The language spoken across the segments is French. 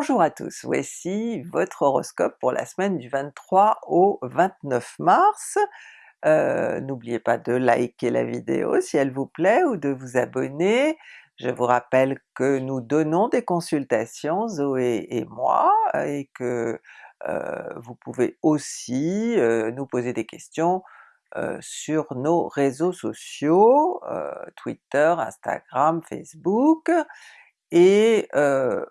Bonjour à tous, voici votre horoscope pour la semaine du 23 au 29 mars. Euh, n'oubliez pas de liker la vidéo si elle vous plaît ou de vous abonner. Je vous rappelle que nous donnons des consultations, Zoé et moi, et que euh, vous pouvez aussi euh, nous poser des questions sur nos réseaux sociaux, Twitter, Instagram, Facebook, et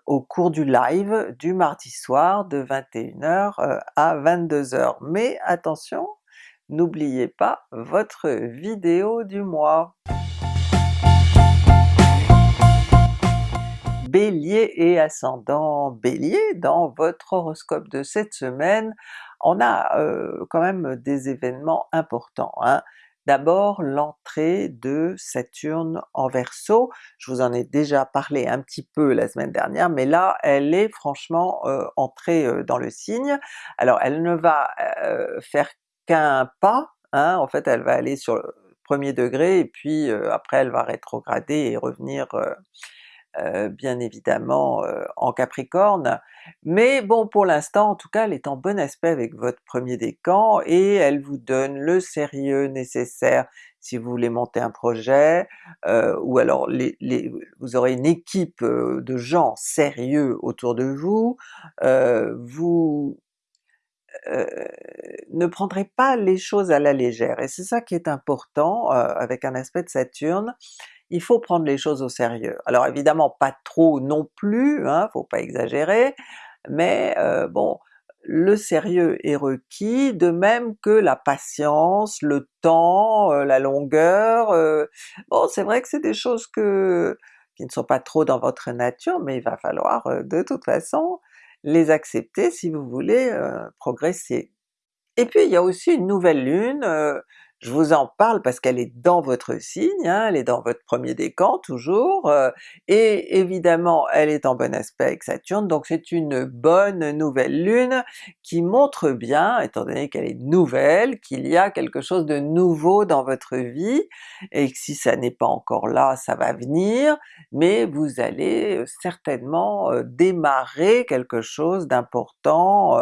au cours du live du mardi soir de 21h euh, à 22h. Mais attention, n'oubliez pas votre vidéo du mois! Bélier et ascendant Bélier, dans votre horoscope de cette semaine, on a quand même des événements importants. Hein. D'abord l'entrée de Saturne en Verseau, je vous en ai déjà parlé un petit peu la semaine dernière, mais là elle est franchement euh, entrée euh, dans le signe. Alors elle ne va euh, faire qu'un pas, hein, en fait elle va aller sur le premier degré et puis après elle va rétrograder et revenir euh, bien évidemment euh, en Capricorne, mais bon pour l'instant en tout cas elle est en bon aspect avec votre premier décan et elle vous donne le sérieux nécessaire si vous voulez monter un projet, euh, ou alors vous aurez une équipe de gens sérieux autour de vous, vous ne prendrez pas les choses à la légère, et c'est ça qui est important avec un aspect de Saturne, il faut prendre les choses au sérieux. Alors évidemment pas trop non plus, hein, faut pas exagérer, mais euh, bon, le sérieux est requis, de même que la patience, le temps, euh, la longueur, euh, bon c'est vrai que c'est des choses qui ne sont pas trop dans votre nature, mais il va falloir de toute façon les accepter si vous voulez progresser. Et puis il y a aussi une nouvelle lune, je vous en parle parce qu'elle est dans votre signe, hein, elle est dans votre premier décan toujours, euh, et évidemment elle est en bon aspect avec Saturne, donc c'est une bonne nouvelle lune qui montre bien, étant donné qu'elle est nouvelle, qu'il y a quelque chose de nouveau dans votre vie, et que si ça n'est pas encore là, ça va venir, mais vous allez euh, certainement euh, démarrer quelque chose d'important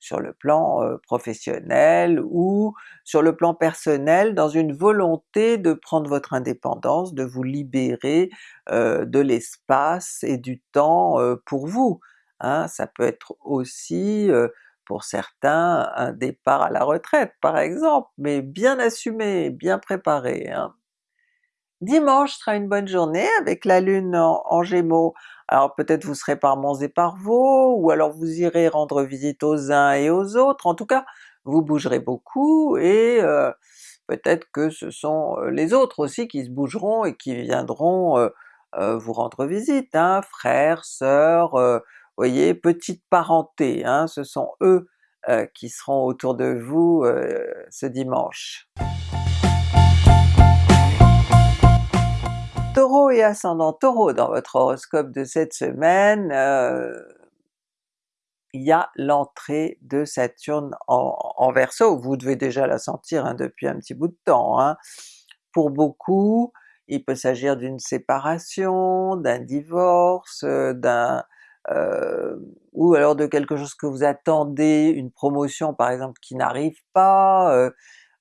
sur le plan professionnel ou sur le plan personnel dans une volonté de prendre votre indépendance, de vous libérer euh, de l'espace et du temps euh, pour vous. Hein. Ça peut être aussi euh, pour certains un départ à la retraite par exemple, mais bien assumé, bien préparé. Hein. Dimanche sera une bonne journée avec la lune en, Gémeaux, alors peut-être vous serez par Mons et par Vaux, ou alors vous irez rendre visite aux uns et aux autres, en tout cas vous bougerez beaucoup et peut-être que ce sont les autres aussi qui se bougeront et qui viendront vous rendre visite, hein, frères, sœurs, voyez, petite parenté, hein, ce sont eux qui seront autour de vous ce dimanche. Taureau et ascendant Taureau dans votre horoscope de cette semaine, il y a l'entrée de Saturne en, en Verseau, vous devez déjà la sentir hein, depuis un petit bout de temps. Hein. Pour beaucoup, il peut s'agir d'une séparation, d'un divorce, euh, d'un euh, ou alors de quelque chose que vous attendez, une promotion par exemple qui n'arrive pas, euh,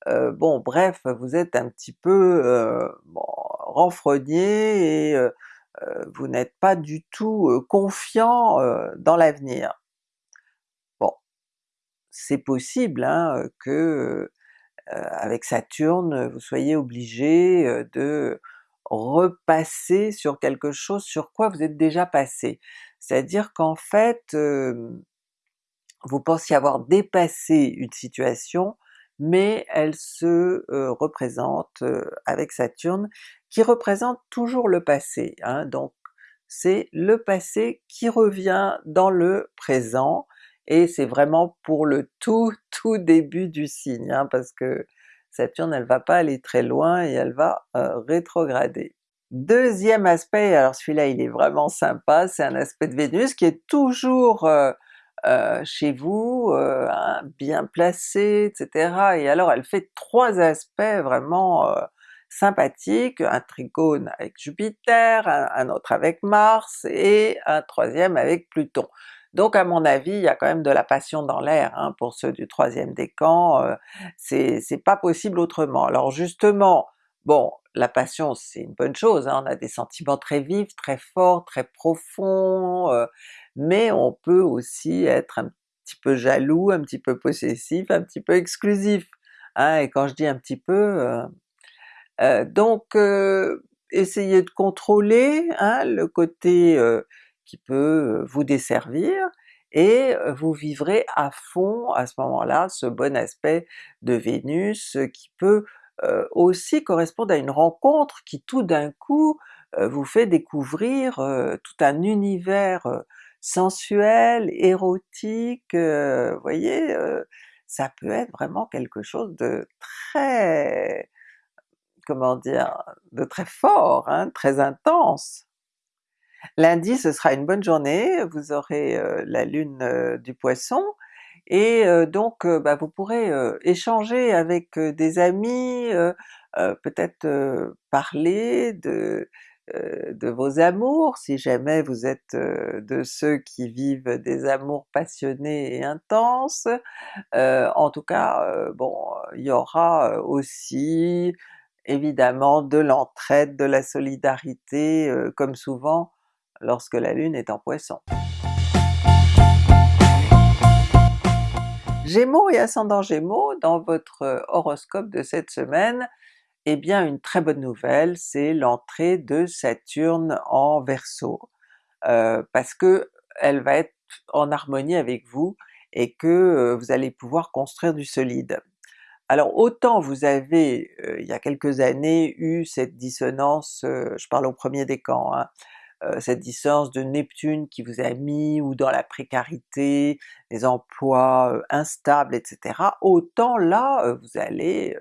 euh bon bref, vous êtes un petit peu bon, renfrogné et vous n'êtes pas du tout confiant dans l'avenir c'est possible hein, que avec Saturne vous soyez obligé de repasser sur quelque chose sur quoi vous êtes déjà passé. C'est-à-dire qu'en fait, vous pensiez avoir dépassé une situation, mais elle se représente avec Saturne, qui représente toujours le passé, hein, donc c'est le passé qui revient dans le présent, et c'est vraiment pour le tout tout début du signe, hein, parce que Saturne elle va pas aller très loin et elle va euh, rétrograder. Deuxième aspect, alors celui-là il est vraiment sympa, c'est un aspect de Vénus qui est toujours euh, euh, chez vous, hein, bien placé, etc. Et alors elle fait trois aspects vraiment sympathiques, un trigone avec Jupiter, un autre avec Mars et un troisième avec Pluton. Donc à mon avis, il y a quand même de la passion dans l'air hein, pour ceux du troisième décan, euh, c'est pas possible autrement. Alors justement, bon, la passion c'est une bonne chose, hein, on a des sentiments très vifs, très forts, très profonds, euh, mais on peut aussi être un petit peu jaloux, un petit peu possessif, un petit peu exclusif. Hein, et quand je dis un petit peu, euh, euh, donc essayez de contrôler hein, le côté qui peut vous desservir, et vous vivrez à fond à ce moment-là ce bon aspect de Vénus qui peut aussi correspondre à une rencontre qui tout d'un coup vous fait découvrir tout un univers sensuel, érotique, vous voyez, ça peut être vraiment quelque chose de très, comment dire, de très fort, hein, très intense. Lundi ce sera une bonne journée, vous aurez la lune du Poisson, et donc bah, vous pourrez échanger avec des amis, peut-être parler de, de vos amours, si jamais vous êtes de ceux qui vivent des amours passionnés et intenses. en tout cas, bon, il y aura aussi évidemment de l'entraide, de la solidarité, comme souvent lorsque la Lune est en Poisson. Gémeaux et ascendant Gémeaux, dans votre horoscope de cette semaine, eh bien une très bonne nouvelle, c'est l'entrée de Saturne en Verseau, euh, parce que elle va être en harmonie avec vous et que euh, vous allez pouvoir construire du solide. Alors autant vous avez, euh, il y a quelques années, eu cette dissonance, je parle au premier décan, hein, euh, cette distance de Neptune qui vous a mis ou dans la précarité, les emplois euh, instables, etc. Autant là euh, vous allez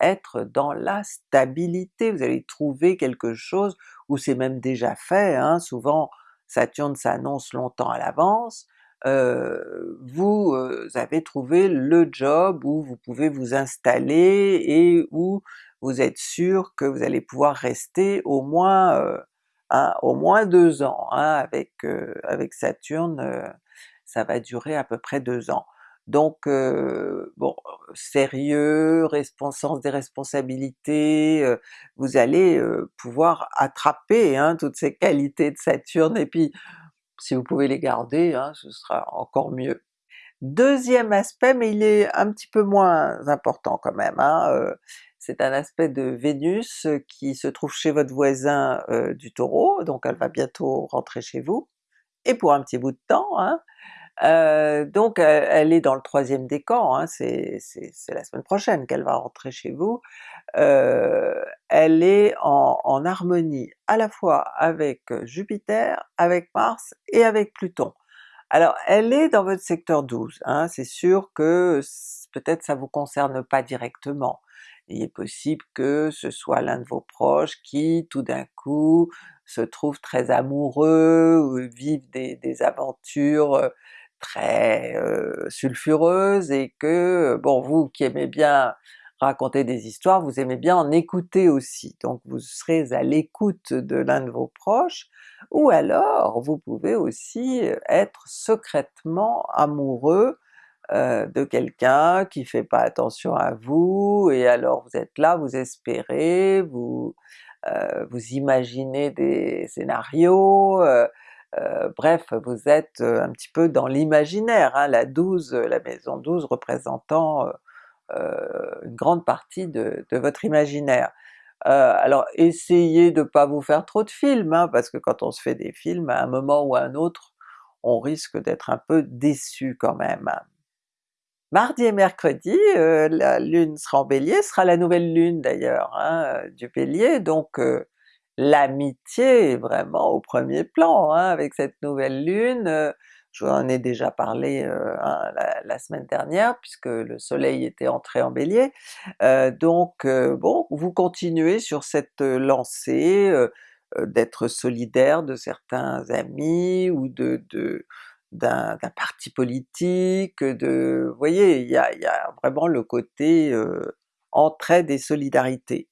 être dans la stabilité, vous allez trouver quelque chose, ou c'est même déjà fait, hein, souvent Saturne s'annonce longtemps à l'avance, vous avez trouvé le job où vous pouvez vous installer et où vous êtes sûr que vous allez pouvoir rester au moins au moins deux ans, hein, avec, euh, avec Saturne euh, ça va durer à peu près deux ans. Donc euh, bon, sérieux, sens des responsabilités, vous allez pouvoir attraper hein, toutes ces qualités de Saturne, et puis si vous pouvez les garder, hein, ce sera encore mieux. Deuxième aspect, mais il est un petit peu moins important quand même, c'est un aspect de Vénus qui se trouve chez votre voisin du Taureau, donc elle va bientôt rentrer chez vous, et pour un petit bout de temps, hein. donc elle est dans le troisième décan, hein, c'est la semaine prochaine qu'elle va rentrer chez vous, elle est en, en, harmonie à la fois avec Jupiter, avec Mars et avec Pluton. Alors elle est dans votre secteur 12, hein, c'est sûr que peut-être ça vous concerne pas directement, il est possible que ce soit l'un de vos proches qui tout d'un coup se trouve très amoureux, ou vive des, aventures très sulfureuses, et que bon vous qui aimez bien raconter des histoires, vous aimez bien en écouter aussi, donc vous serez à l'écoute de l'un de vos proches, ou alors vous pouvez aussi être secrètement amoureux euh, de quelqu'un qui fait pas attention à vous, et alors vous êtes là, vous espérez, vous, euh, vous imaginez des scénarios, euh, bref vous êtes un petit peu dans l'imaginaire, hein, la 12, la maison 12 représentant une grande partie de, votre imaginaire. alors essayez de pas vous faire trop de films, hein, parce que quand on se fait des films, à un moment ou à un autre, on risque d'être un peu déçu quand même. Mardi et mercredi, euh, la lune sera en Bélier, sera la nouvelle lune d'ailleurs hein, euh, du Bélier, donc euh, l'amitié est vraiment au premier plan hein, avec cette nouvelle lune. je vous en ai déjà parlé la, semaine dernière puisque le soleil était entré en Bélier. donc bon, vous continuez sur cette lancée d'être solidaire de certains amis ou de d'un parti politique, de... vous voyez, il y a, y vraiment le côté euh, entraide et solidarité.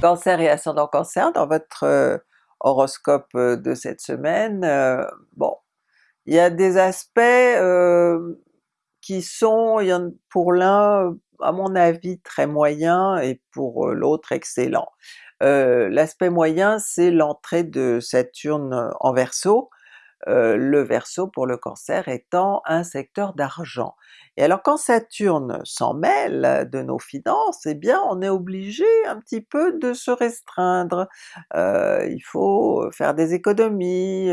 Cancer et ascendant Cancer, dans votre euh, horoscope de cette semaine, bon, il y a des aspects qui sont, pour l'un, à mon avis très moyens et pour l'autre excellents. L'aspect moyen c'est l'entrée de Saturne en Verseau, le Verseau pour le Cancer étant un secteur d'argent. Et alors quand Saturne s'en mêle de nos finances, eh bien on est obligé un petit peu de se restreindre, il faut faire des économies,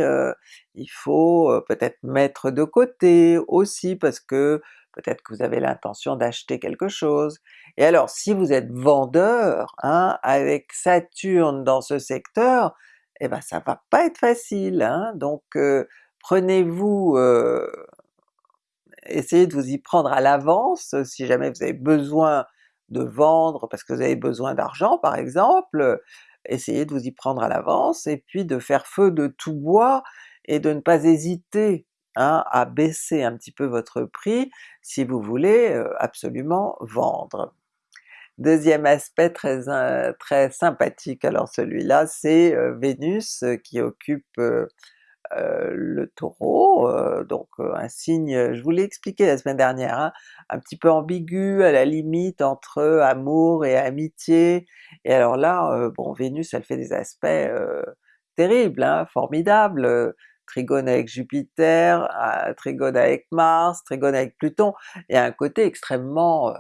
il faut peut-être mettre de côté aussi parce que peut-être que vous avez l'intention d'acheter quelque chose. Et alors si vous êtes vendeur, hein, avec Saturne dans ce secteur, eh ben ça va pas être facile, hein? donc euh, prenez-vous, euh, essayez de vous y prendre à l'avance si jamais vous avez besoin de vendre parce que vous avez besoin d'argent par exemple, essayez de vous y prendre à l'avance et puis de faire feu de tout bois et de ne pas hésiter hein, à baisser un petit peu votre prix si vous voulez absolument vendre. Deuxième aspect très, très sympathique, alors celui-là c'est Vénus qui occupe le Taureau, donc un signe, je vous l'ai expliqué la semaine dernière, hein, un petit peu ambigu, à la limite entre amour et amitié, et alors là, bon Vénus elle fait des aspects terribles, hein, formidables, trigone avec Jupiter, trigone avec Mars, trigone avec Pluton, il a un côté extrêmement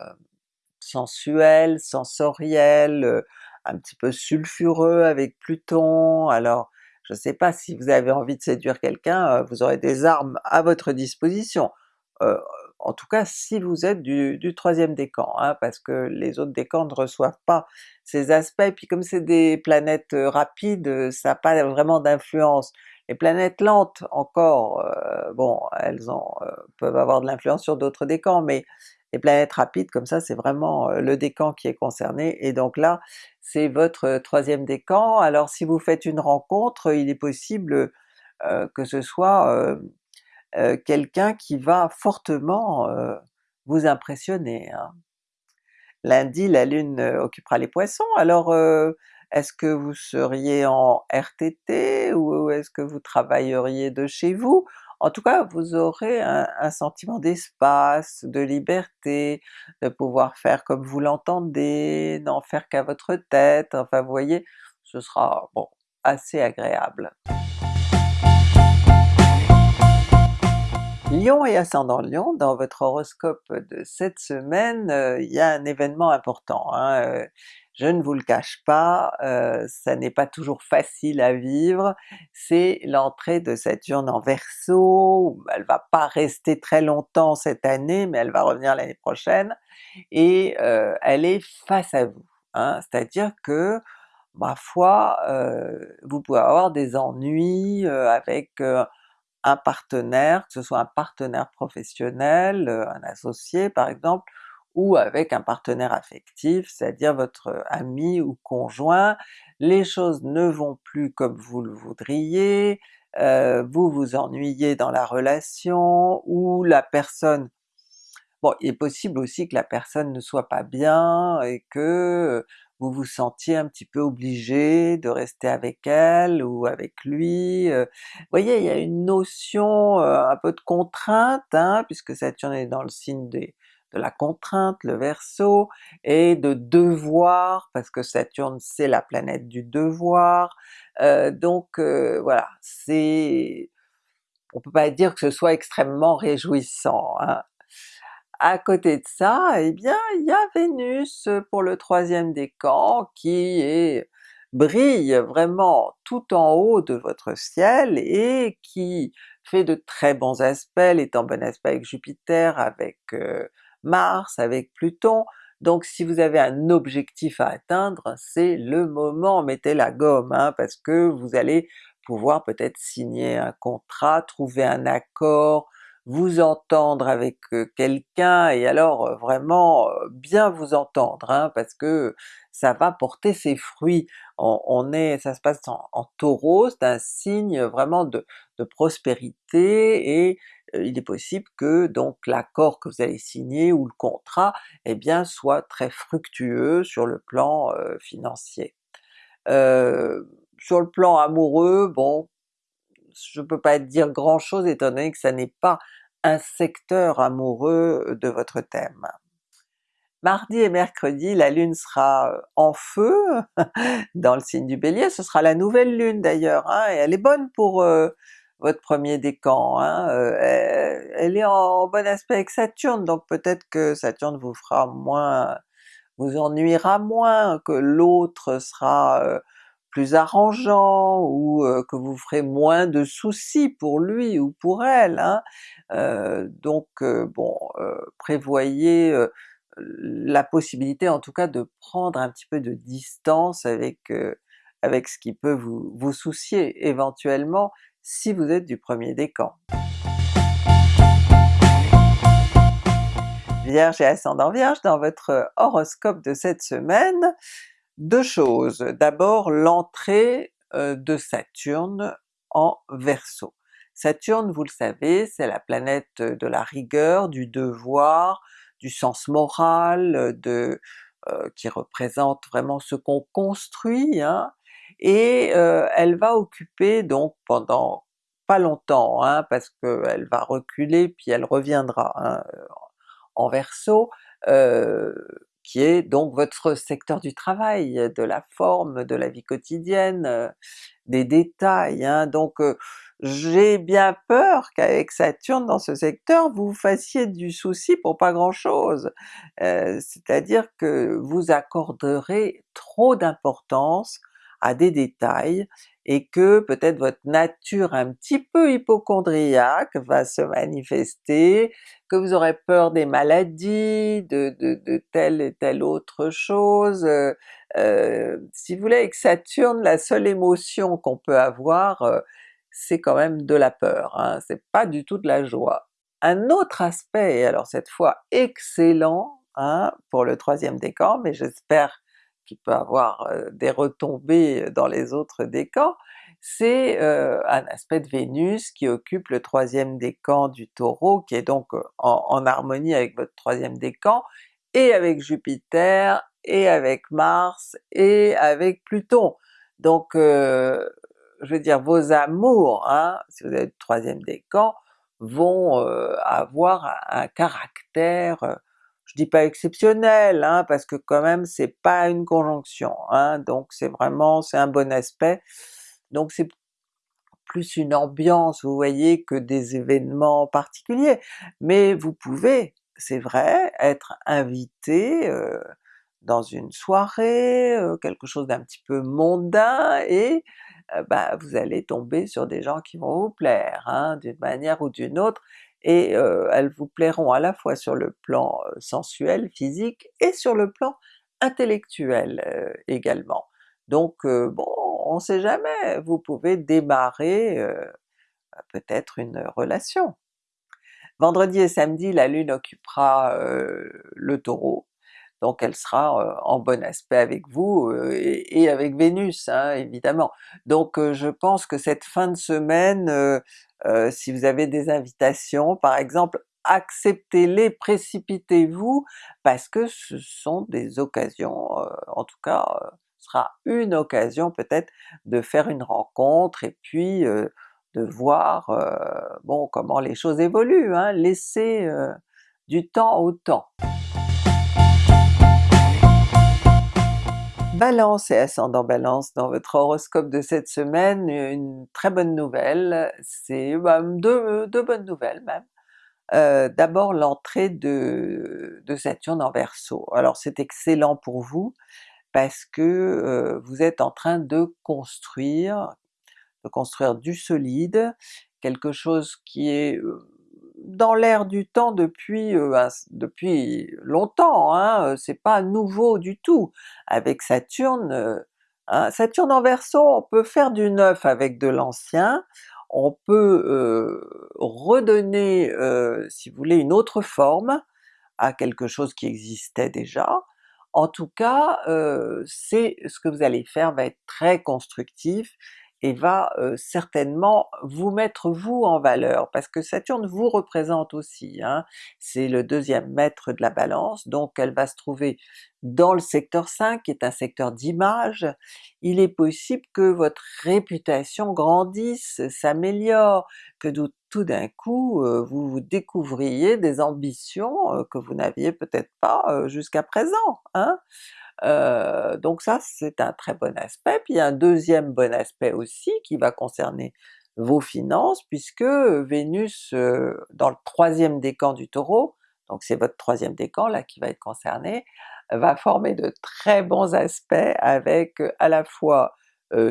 sensuel, sensoriel, un petit peu sulfureux avec Pluton, alors je ne sais pas si vous avez envie de séduire quelqu'un, vous aurez des armes à votre disposition. en tout cas si vous êtes du, troisième décan, hein, parce que les autres décans ne reçoivent pas ces aspects, puis comme c'est des planètes rapides, ça n'a pas vraiment d'influence. Les planètes lentes encore, bon elles peuvent avoir de l'influence sur d'autres décans, mais les planètes rapides comme ça c'est vraiment le décan qui est concerné, et donc là c'est votre troisième décan. Alors si vous faites une rencontre, il est possible que ce soit quelqu'un qui va fortement vous impressionner. Hein. Lundi la Lune occupera les Poissons, alors est-ce que vous seriez en RTT ou est-ce que vous travailleriez de chez vous? En tout cas vous aurez un, sentiment d'espace, de liberté, de pouvoir faire comme vous l'entendez, n'en faire qu'à votre tête, enfin vous voyez, ce sera bon assez agréable. Lion et ascendant Lion, dans votre horoscope de cette semaine, euh, il y a un événement important. Hein, euh, je ne vous le cache pas, euh, ça n'est pas toujours facile à vivre, c'est l'entrée de Saturne en Verseau, elle va pas rester très longtemps cette année, mais elle va revenir l'année prochaine, et elle est face à vous. Hein? C'est-à-dire que, ma foi, vous pouvez avoir des ennuis avec un partenaire, que ce soit un partenaire professionnel, un associé par exemple, ou avec un partenaire affectif, c'est-à-dire votre ami ou conjoint, les choses ne vont plus comme vous le voudriez, euh, vous vous ennuyez dans la relation, ou la personne... Bon, il est possible aussi que la personne ne soit pas bien et que vous vous sentiez un petit peu obligé de rester avec elle ou avec lui. Vous voyez, il y a une notion un peu de contrainte, hein, puisque Saturne est dans le signe de la contrainte, le Verseau, et de devoir, parce que Saturne c'est la planète du devoir, donc voilà, c'est... on peut pas dire que ce soit extrêmement réjouissant. Hein. À côté de ça, eh bien il y a Vénus pour le troisième décan qui brille vraiment tout en haut de votre ciel et qui fait de très bons aspects, elle est en bon aspect avec Jupiter, avec euh, Mars, avec Pluton, donc si vous avez un objectif à atteindre, c'est le moment, mettez la gomme, hein, parce que vous allez pouvoir peut-être signer un contrat, trouver un accord, vous entendre avec quelqu'un et alors vraiment bien vous entendre, hein, parce que ça va porter ses fruits. On, est, ça se passe en, Taureau, c'est un signe vraiment de, de prospérité et il est possible que donc l'accord que vous allez signer ou le contrat, eh bien soit très fructueux sur le plan financier. sur le plan amoureux, bon, je peux pas dire grand chose étant donné que ça n'est pas un secteur amoureux de votre thème. Mardi et mercredi, la Lune sera euh, en feu dans le signe du Bélier, ce sera la nouvelle Lune d'ailleurs, hein, et elle est bonne pour euh, votre premier décan, hein, euh, elle, est en bon aspect avec Saturne, donc peut-être que Saturne vous fera moins, vous ennuiera moins, que l'autre sera plus arrangeant, ou que vous ferez moins de soucis pour lui ou pour elle. Hein. donc bon, prévoyez la possibilité en tout cas de prendre un petit peu de distance avec, euh, avec ce qui peut vous, vous soucier éventuellement si vous êtes du premier décan. Vierge et ascendant Vierge, dans votre horoscope de cette semaine, deux choses. D'abord l'entrée euh, de Saturne en Verseau. Saturne, vous le savez, c'est la planète de la rigueur, du devoir, du sens moral, euh, de, euh, qui représente vraiment ce qu'on construit, hein, et euh, elle va occuper donc pendant pas longtemps, hein, parce qu'elle va reculer puis elle reviendra hein, en Verseau, qui est donc votre secteur du travail, de la forme, de la vie quotidienne, des détails, hein. donc j'ai bien peur qu'avec Saturne dans ce secteur, vous fassiez du souci pour pas grand chose. C'est-à-dire que vous accorderez trop d'importance à des détails, et que peut-être votre nature un petit peu hypochondriaque va se manifester, que vous aurez peur des maladies, de, de, telle et telle autre chose. Euh, euh, si vous voulez, avec Saturne, la seule émotion qu'on peut avoir, c'est quand même de la peur, hein, c'est pas du tout de la joie. Un autre aspect, alors cette fois excellent hein, pour le troisième décan, mais j'espère qu'il peut avoir des retombées dans les autres décans, c'est un aspect de Vénus qui occupe le troisième décan du Taureau, qui est donc en, harmonie avec votre troisième décan, et avec Jupiter, et avec Mars, et avec Pluton. Donc je veux dire vos amours, hein, si vous êtes troisième décan, vont avoir un caractère, je dis pas exceptionnel, hein, parce que quand même c'est pas une conjonction, hein, donc c'est vraiment, c'est un bon aspect, donc c'est plus une ambiance, vous voyez, que des événements particuliers, mais vous pouvez, c'est vrai, être invité euh, dans une soirée, quelque chose d'un petit peu mondain, et bah, vous allez tomber sur des gens qui vont vous plaire, hein, d'une manière ou d'une autre, et elles vous plairont à la fois sur le plan sensuel, physique, et sur le plan intellectuel également. Donc bon, on sait jamais, vous pouvez démarrer peut-être une relation. Vendredi et samedi, la Lune occupera le Taureau, donc elle sera en bon aspect avec vous et, avec Vénus hein, évidemment. Donc je pense que cette fin de semaine, si vous avez des invitations par exemple, acceptez-les, précipitez-vous, parce que ce sont des occasions, en tout cas ce sera une occasion peut-être de faire une rencontre et puis de voir bon comment les choses évoluent, hein, laissez du temps au temps. Balance et ascendant Balance, dans votre horoscope de cette semaine, une très bonne nouvelle, c'est bah, deux, bonnes nouvelles même. D'abord l'entrée de, Saturne en Verseau. Alors c'est excellent pour vous parce que vous êtes en train de construire, de construire du solide, quelque chose qui est dans l'air du temps depuis, depuis longtemps, hein, c'est pas nouveau du tout. Avec Saturne, hein, Saturne en Verseau, on peut faire du neuf avec de l'ancien, on peut redonner, si vous voulez, une autre forme à quelque chose qui existait déjà. En tout cas, c'est ce que vous allez faire va être très constructif, et va certainement vous mettre vous en valeur, parce que Saturne vous représente aussi, hein. c'est le deuxième maître de la Balance, donc elle va se trouver dans le secteur 5 qui est un secteur d'image, il est possible que votre réputation grandisse, s'améliore, que tout d'un coup euh, vous, vous découvriez des ambitions euh, que vous n'aviez peut-être pas euh, jusqu'à présent. Hein? donc ça c'est un très bon aspect, puis il y a un deuxième bon aspect aussi qui va concerner vos finances, puisque Vénus dans le troisième décan du Taureau, donc c'est votre troisième décan là qui va être concerné, va former de très bons aspects avec à la fois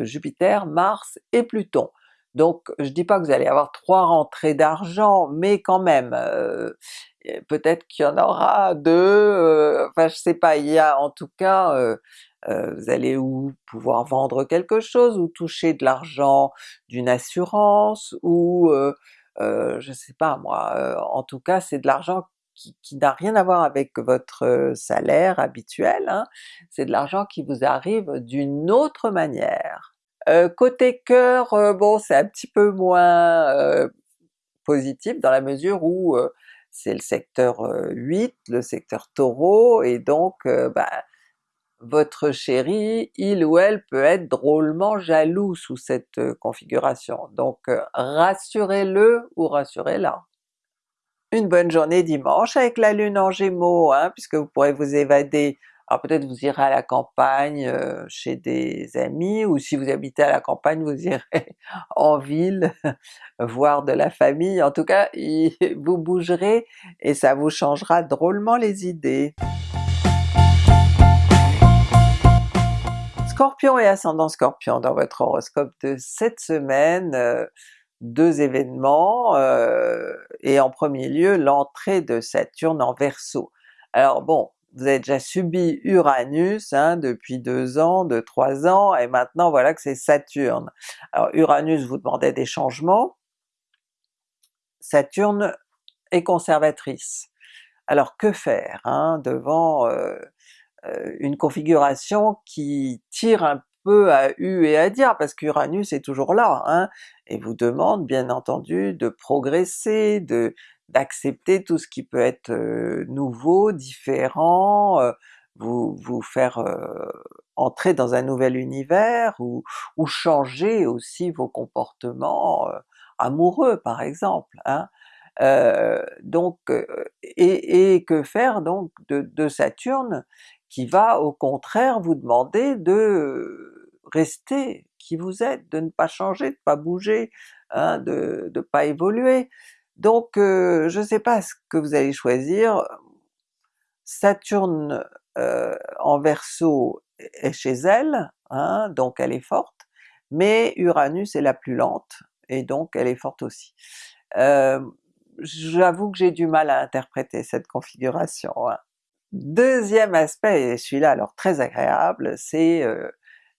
Jupiter, Mars et Pluton. Donc je dis pas que vous allez avoir trois rentrées d'argent, mais quand même, peut-être qu'il y en aura deux, enfin je sais pas, il y a en tout cas, vous allez ou pouvoir vendre quelque chose, ou toucher de l'argent d'une assurance, ou je sais pas moi, en tout cas c'est de l'argent qui, n'a rien à voir avec votre salaire habituel, hein. c'est de l'argent qui vous arrive d'une autre manière. côté cœur, bon c'est un petit peu moins positif dans la mesure où c'est le secteur 8, le secteur Taureau, et donc bah, votre chéri, il ou elle peut être drôlement jaloux sous cette configuration, donc rassurez-le ou rassurez-la une bonne journée dimanche avec la lune en gémeaux, hein, puisque vous pourrez vous évader, alors peut-être vous irez à la campagne euh, chez des amis, ou si vous habitez à la campagne vous irez en ville voir de la famille, en tout cas vous bougerez et ça vous changera drôlement les idées. Scorpion et ascendant Scorpion dans votre horoscope de cette semaine, euh, deux événements, euh, et en premier lieu l'entrée de Saturne en Verseau. Alors bon, vous avez déjà subi Uranus hein, depuis deux ans, deux, trois ans, et maintenant voilà que c'est Saturne. Alors Uranus vous demandait des changements, Saturne est conservatrice. Alors que faire hein, devant euh, euh, une configuration qui tire un peu à U et à dire, parce qu'Uranus est toujours là, hein, et vous demande bien entendu de progresser, de d'accepter tout ce qui peut être euh, nouveau, différent, euh, vous, vous faire euh, entrer dans un nouvel univers, ou, ou changer aussi vos comportements amoureux par exemple. Hein. donc, et, et, que faire donc de, de Saturne qui va au contraire vous demander de rester qui vous êtes, de ne pas changer, de ne pas bouger, hein, de ne pas évoluer. Donc euh, je ne sais pas ce que vous allez choisir, Saturne euh, en Verseau est chez elle, hein, donc elle est forte, mais Uranus est la plus lente, et donc elle est forte aussi. Euh, j'avoue que j'ai du mal à interpréter cette configuration. Hein. Deuxième aspect, et celui-là alors très agréable, c'est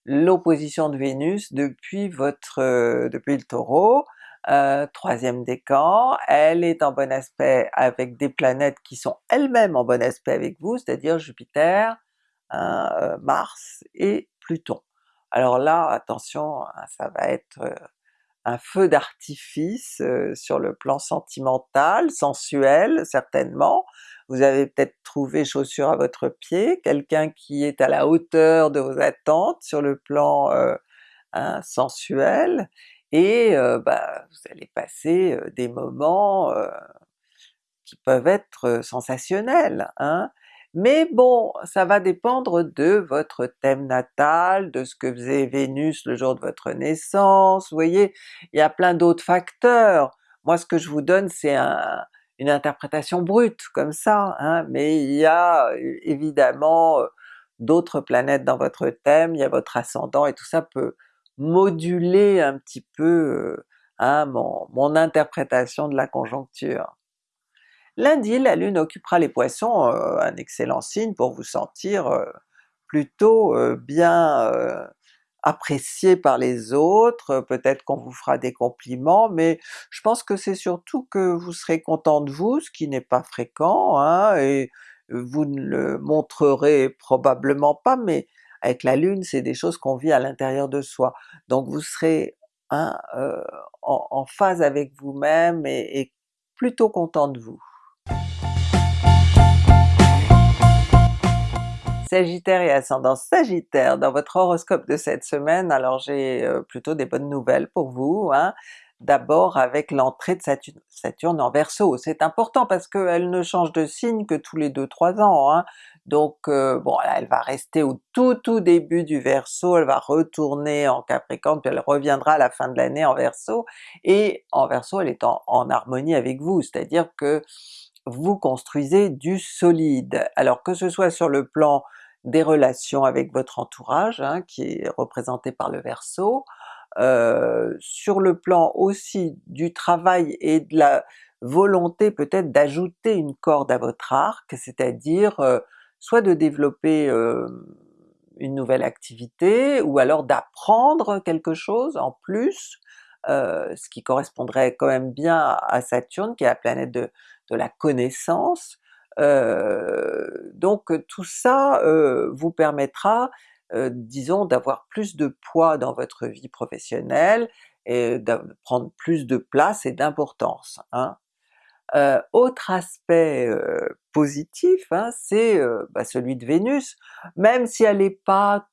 l'opposition de Vénus depuis votre euh, depuis le Taureau, euh, troisième décan, elle est en bon aspect avec des planètes qui sont elles-mêmes en bon aspect avec vous, c'est-à-dire Jupiter, hein, euh, Mars et Pluton. Alors là, attention, hein, ça va être un feu d'artifice sur le plan sentimental, sensuel certainement, vous avez peut-être trouvé chaussure à votre pied, quelqu'un qui est à la hauteur de vos attentes sur le plan euh, hein, sensuel, et euh, bah, vous allez passer euh, des moments qui peuvent être sensationnels. Hein. Mais bon, ça va dépendre de votre thème natal, de ce que faisait Vénus le jour de votre naissance, vous voyez, il y a plein d'autres facteurs. Moi ce que je vous donne c'est un, une interprétation brute comme ça, hein, mais il y a évidemment d'autres planètes dans votre thème, il y a votre ascendant et tout ça peut moduler un petit peu hein, mon, mon, interprétation de la conjoncture. Lundi, la Lune occupera les Poissons, un excellent signe pour vous sentir plutôt bien apprécié par les autres, peut-être qu'on vous fera des compliments, mais je pense que c'est surtout que vous serez content de vous, ce qui n'est pas fréquent, hein, et vous ne le montrerez probablement pas, mais avec la Lune c'est des choses qu'on vit à l'intérieur de soi, donc vous serez hein, euh, en, phase avec vous-même et plutôt content de vous. Sagittaire et ascendant Sagittaire, dans votre horoscope de cette semaine, alors j'ai euh, plutôt des bonnes nouvelles pour vous. Hein. D'abord avec l'entrée de Saturne, en Verseau, c'est important parce qu'elle ne change de signe que tous les 2-3 ans, hein. donc euh, bon elle va rester au tout tout début du Verseau, elle va retourner en Capricorne, puis elle reviendra à la fin de l'année en Verseau, et en Verseau elle est en, en harmonie avec vous, c'est-à-dire que vous construisez du solide. Alors que ce soit sur le plan des relations avec votre entourage, hein, qui est représenté par le Verseau, euh, sur le plan aussi du travail et de la volonté peut-être d'ajouter une corde à votre arc, c'est-à-dire euh, soit de développer euh, une nouvelle activité, ou alors d'apprendre quelque chose en plus, ce qui correspondrait quand même bien à Saturne qui est la planète de, la connaissance, donc tout ça vous permettra, disons, d'avoir plus de poids dans votre vie professionnelle, et de prendre plus de place et d'importance. Hein. autre aspect positif, hein, c'est bah, celui de Vénus, même si elle n'est pas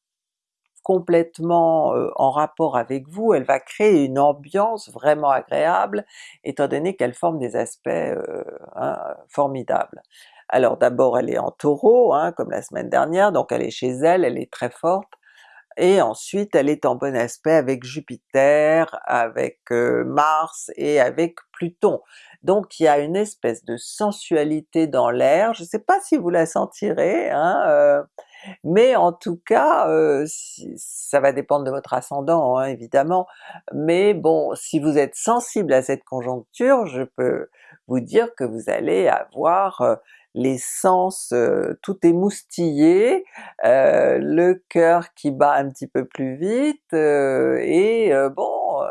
complètement en rapport avec vous, elle va créer une ambiance vraiment agréable, étant donné qu'elle forme des aspects hein, formidables. Alors d'abord elle est en Taureau, hein, comme la semaine dernière, donc elle est chez elle, elle est très forte, et ensuite elle est en bon aspect avec Jupiter, avec Mars et avec Pluton. Donc il y a une espèce de sensualité dans l'air, je ne sais pas si vous la sentirez, hein, mais en tout cas, ça va dépendre de votre ascendant hein, évidemment, mais bon, si vous êtes sensible à cette conjoncture, je peux vous dire que vous allez avoir les sens tout émoustillés, le cœur qui bat un petit peu plus vite, et bon,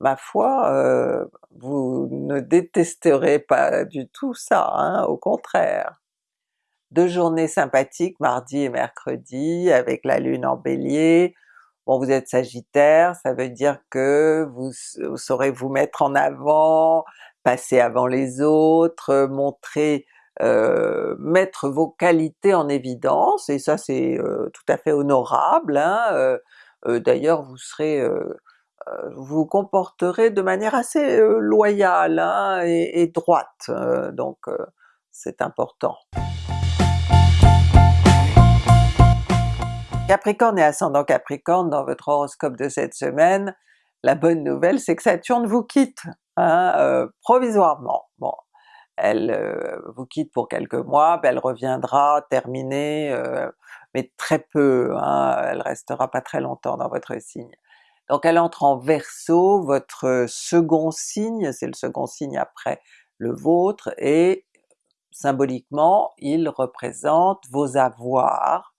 ma foi, vous ne détesterez pas du tout ça, hein, au contraire deux journées sympathiques, mardi et mercredi, avec la lune en bélier. Bon vous êtes sagittaire, ça veut dire que vous, saurez vous mettre en avant, passer avant les autres, montrer, euh, mettre vos qualités en évidence, et ça c'est euh, tout à fait honorable. Hein. Euh, d'ailleurs vous serez vous comporterez de manière assez loyale hein, et, droite, donc c'est important. Capricorne et ascendant Capricorne, dans votre horoscope de cette semaine, la bonne nouvelle c'est que Saturne vous quitte, hein, euh, provisoirement. Bon, elle euh, vous quitte pour quelques mois, elle reviendra terminée, euh, mais très peu, hein, elle restera pas très longtemps dans votre signe. Donc elle entre en Verseau, votre second signe, c'est le second signe après le vôtre, et symboliquement il représente vos avoirs,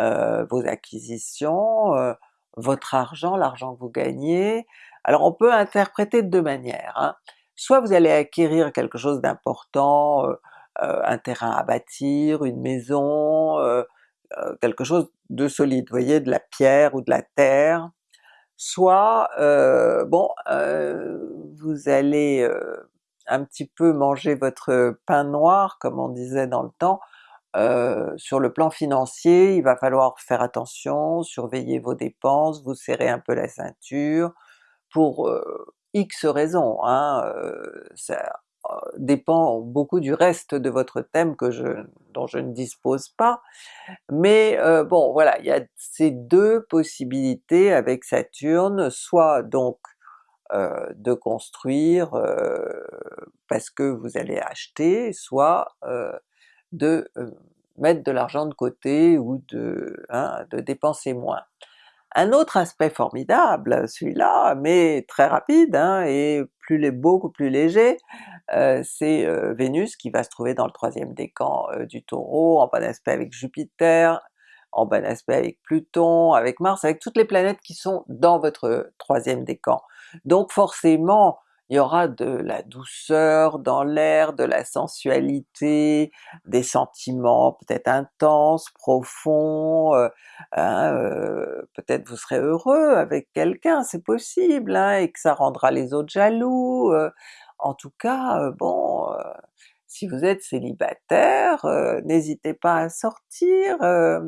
euh, vos acquisitions, euh, votre argent, l'argent que vous gagnez. Alors on peut interpréter de deux manières, hein. soit vous allez acquérir quelque chose d'important, euh, un terrain à bâtir, une maison, quelque chose de solide, vous voyez, de la pierre ou de la terre, soit bon, vous allez un petit peu manger votre pain noir comme on disait dans le temps, sur le plan financier, il va falloir faire attention, surveiller vos dépenses, vous serrer un peu la ceinture, pour X raisons, hein, ça dépend beaucoup du reste de votre thème que je, dont je ne dispose pas, mais bon voilà, il y a ces deux possibilités avec Saturne, soit donc de construire parce que vous allez acheter, soit de mettre de l'argent de côté ou de, hein, de dépenser moins. Un autre aspect formidable, celui-là, mais très rapide hein, et beaucoup plus léger, c'est Vénus qui va se trouver dans le troisième décan du Taureau, en bon aspect avec Jupiter, en bon aspect avec Pluton, avec Mars, avec toutes les planètes qui sont dans votre troisième décan. Donc forcément, il y aura de la douceur dans l'air, de la sensualité, des sentiments peut-être intenses, profonds, euh, hein, euh, peut-être vous serez heureux avec quelqu'un, c'est possible, hein, et que ça rendra les autres jaloux, euh. en tout cas, bon, si vous êtes célibataire, n'hésitez pas à sortir, à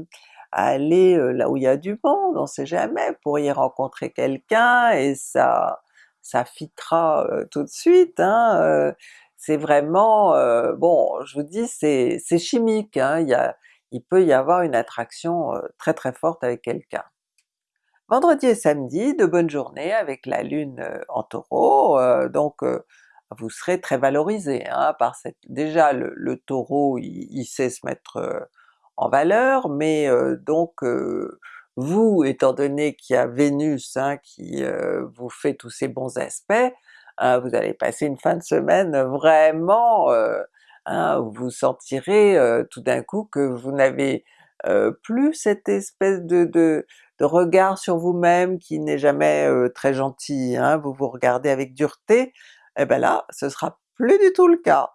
aller là où il y a du monde, on sait jamais, vous pourriez rencontrer quelqu'un et ça ça fitera tout de suite, hein, c'est vraiment, bon je vous dis c'est chimique, hein, il, il peut y avoir une attraction très très forte avec quelqu'un. Vendredi et samedi, de bonnes journées avec la Lune en Taureau, donc vous serez très valorisé hein, par. Déjà le, Taureau il, sait se mettre en valeur, mais donc vous, étant donné qu'il y a Vénus hein, qui vous fait tous ces bons aspects, hein, vous allez passer une fin de semaine vraiment, hein, vous sentirez tout d'un coup que vous n'avez plus cette espèce de, de, regard sur vous-même qui n'est jamais très gentil, vous vous regardez avec dureté, et eh bien là ce sera plus du tout le cas.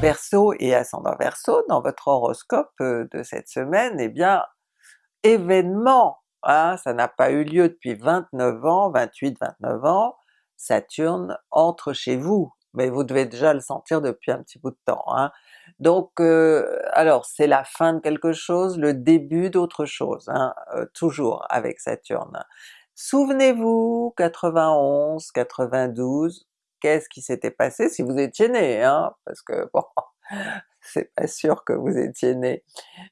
Verseau et ascendant Verseau, dans votre horoscope euh, de cette semaine, eh bien événement! Hein, ça n'a pas eu lieu depuis 29 ans, 28-29 ans, Saturne entre chez vous, mais vous devez déjà le sentir depuis un petit bout de temps. Hein. Donc euh, alors c'est la fin de quelque chose, le début d'autre chose, hein, euh, toujours avec Saturne. Souvenez-vous 91, 92, qu'est-ce qui s'était passé si vous étiez né, hein, parce que bon, c'est pas sûr que vous étiez né,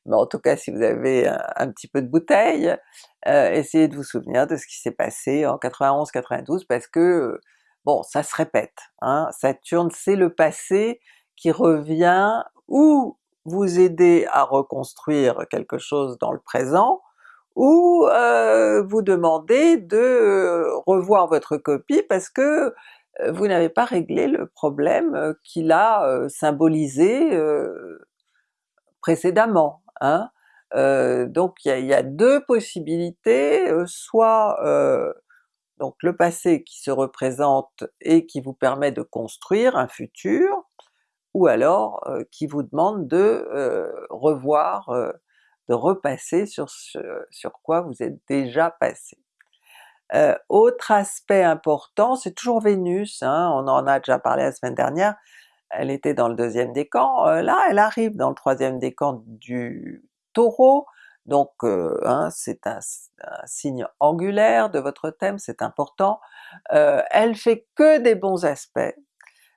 mais en tout cas si vous avez un, petit peu de bouteille, euh, essayez de vous souvenir de ce qui s'est passé en 91-92 parce que bon ça se répète, hein, Saturne c'est le passé qui revient ou vous aider à reconstruire quelque chose dans le présent, ou euh, vous demander de revoir votre copie parce que euh, vous n'avez pas réglé le problème euh, qu'il a euh, symbolisé précédemment. Hein? donc il y, a, deux possibilités, soit donc le passé qui se représente et qui vous permet de construire un futur, ou alors qui vous demande de revoir, de repasser sur ce sur quoi vous êtes déjà passé. Euh, autre aspect important, c'est toujours Vénus, hein, on en a déjà parlé la semaine dernière, elle était dans le deuxième décan, euh, là elle arrive dans le troisième décan du Taureau, donc euh, hein, c'est un, signe angulaire de votre thème, c'est important. elle fait que des bons aspects,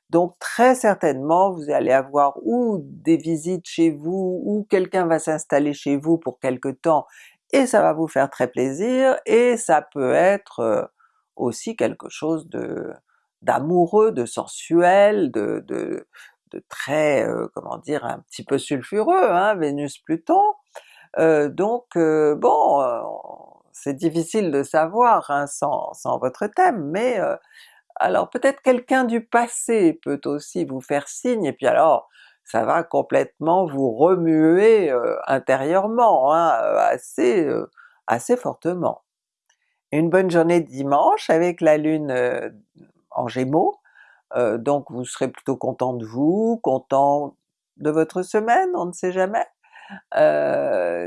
donc très certainement vous allez avoir ou des visites chez vous, ou quelqu'un va s'installer chez vous pour quelque temps et ça va vous faire très plaisir, et ça peut être aussi quelque chose de d'amoureux, de sensuel, de, de, très, comment dire, un petit peu sulfureux, hein, Vénus-Pluton. Donc bon, c'est difficile de savoir hein, sans, sans, votre thème, mais alors peut-être quelqu'un du passé peut aussi vous faire signe, et puis alors ça va complètement vous remuer intérieurement, hein, assez, assez fortement. Une bonne journée dimanche avec la Lune en Gémeaux, donc vous serez plutôt content de vous, content de votre semaine, on ne sait jamais.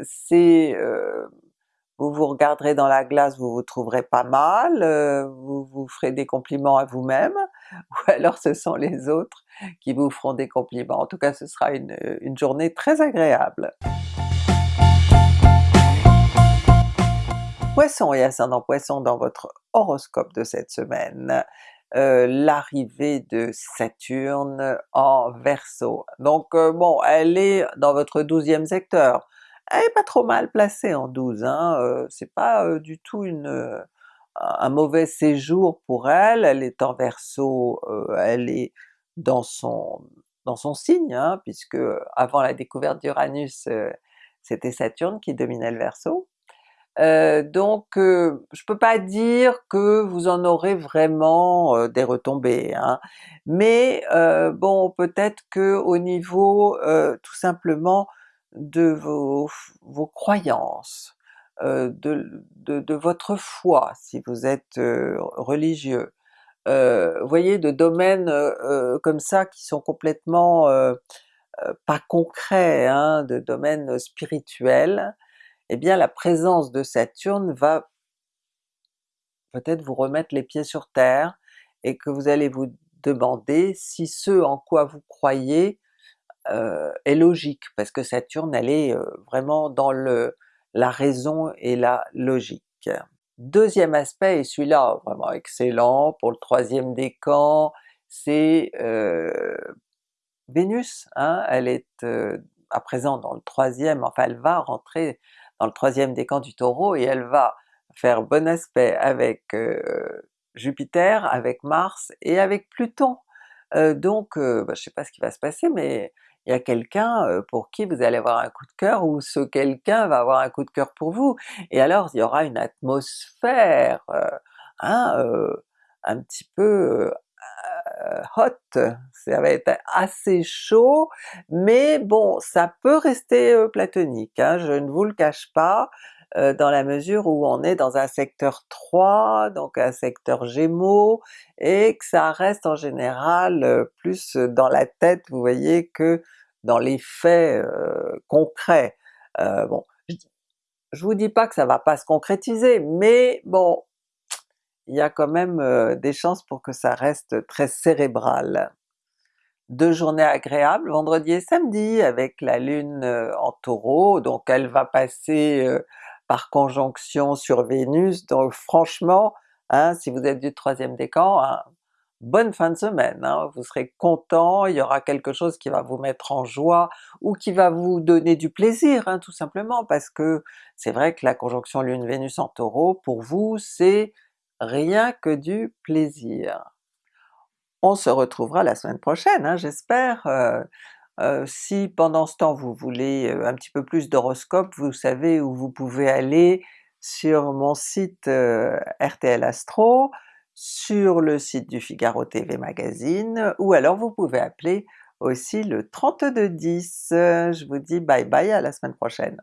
c'est vous vous regarderez dans la glace, vous vous trouverez pas mal, euh, vous vous ferez des compliments à vous-même, ou alors ce sont les autres qui vous feront des compliments. En tout cas ce sera une, une journée très agréable. Poisson et ascendant Poisson dans votre horoscope de cette semaine, euh, l'arrivée de Saturne en Verseau. Donc euh, bon, elle est dans votre douzième secteur, elle est pas trop mal placée en 12, hein, c'est pas du tout une, un mauvais séjour pour elle, elle est en Verseau, elle est dans son dans son signe, hein, puisque avant la découverte d'Uranus, c'était Saturne qui dominait le Verseau. donc je peux pas dire que vous en aurez vraiment des retombées, hein, mais bon peut-être que au niveau tout simplement de vos, vos croyances, euh, de, de, votre foi si vous êtes euh, religieux, euh, voyez de domaines comme ça qui sont complètement pas concrets, hein, de domaines spirituels, eh bien la présence de Saturne va peut-être vous remettre les pieds sur terre, et que vous allez vous demander si ce en quoi vous croyez euh, est logique, parce que Saturne elle est euh, vraiment dans le, la raison et la logique. Deuxième aspect, et celui-là vraiment excellent pour le troisième décan, c'est euh, Vénus, hein, elle est à présent dans le troisième, enfin elle va rentrer dans le troisième décan du Taureau et elle va faire bon aspect avec Jupiter, avec Mars et avec Pluton. donc bah, je sais pas ce qui va se passer mais il y a quelqu'un pour qui vous allez avoir un coup de cœur ou ce quelqu'un va avoir un coup de cœur pour vous. Et alors il y aura une atmosphère hein, un petit peu hot, ça va être assez chaud, mais bon ça peut rester platonique, hein, je ne vous le cache pas, dans la mesure où on est dans un secteur 3, donc un secteur Gémeaux, et que ça reste en général plus dans la tête, vous voyez, que dans les faits concrets. bon, je, je vous dis pas que ça va pas se concrétiser, mais bon, il y a quand même des chances pour que ça reste très cérébral. Deux journées agréables, vendredi et samedi, avec la Lune en Taureau, donc elle va passer conjonction sur Vénus, donc franchement, hein, si vous êtes du troisième décan, hein, bonne fin de semaine, hein, vous serez content, il y aura quelque chose qui va vous mettre en joie, ou qui va vous donner du plaisir tout simplement, parce que c'est vrai que la conjonction Lune-Vénus en Taureau, pour vous, c'est rien que du plaisir. On se retrouvera la semaine prochaine, j'espère. Euh, si pendant ce temps vous voulez un petit peu plus d'horoscope, vous savez où vous pouvez aller sur mon site RTL Astro, sur le site du Figaro TV Magazine, ou alors vous pouvez appeler aussi le 3210. Je vous dis bye bye, à la semaine prochaine!